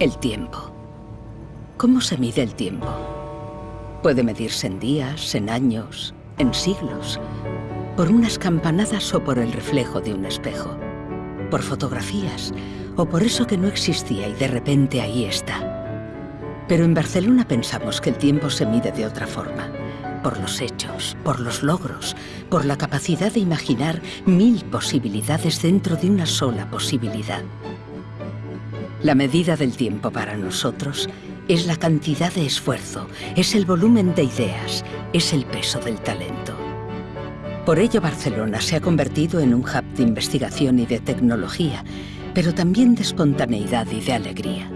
El tiempo. ¿Cómo se mide el tiempo? Puede medirse en días, en años, en siglos, por unas campanadas o por el reflejo de un espejo, por fotografías o por eso que no existía y de repente ahí está. Pero en Barcelona pensamos que el tiempo se mide de otra forma, por los hechos, por los logros, por la capacidad de imaginar mil posibilidades dentro de una sola posibilidad. La medida del tiempo para nosotros es la cantidad de esfuerzo, es el volumen de ideas, es el peso del talento. Por ello Barcelona se ha convertido en un hub de investigación y de tecnología, pero también de espontaneidad y de alegría.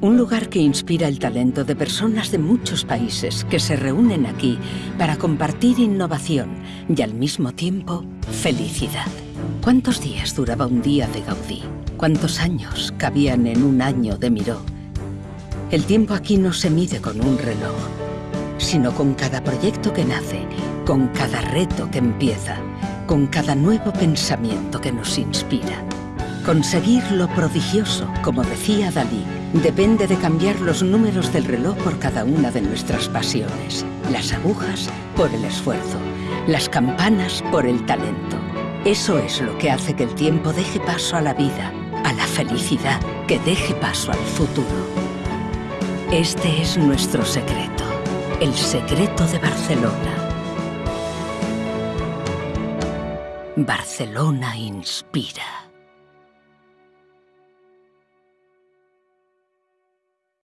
Un lugar que inspira el talento de personas de muchos países que se reúnen aquí para compartir innovación y al mismo tiempo felicidad. ¿Cuántos días duraba un día de Gaudí? ¿Cuántos años cabían en un año de Miró? El tiempo aquí no se mide con un reloj, sino con cada proyecto que nace, con cada reto que empieza, con cada nuevo pensamiento que nos inspira. Conseguir lo prodigioso, como decía Dalí, depende de cambiar los números del reloj por cada una de nuestras pasiones. Las agujas por el esfuerzo, las campanas por el talento. Eso es lo que hace que el tiempo deje paso a la vida, a la felicidad que deje paso al futuro. Este es nuestro secreto, el secreto de Barcelona. Barcelona inspira.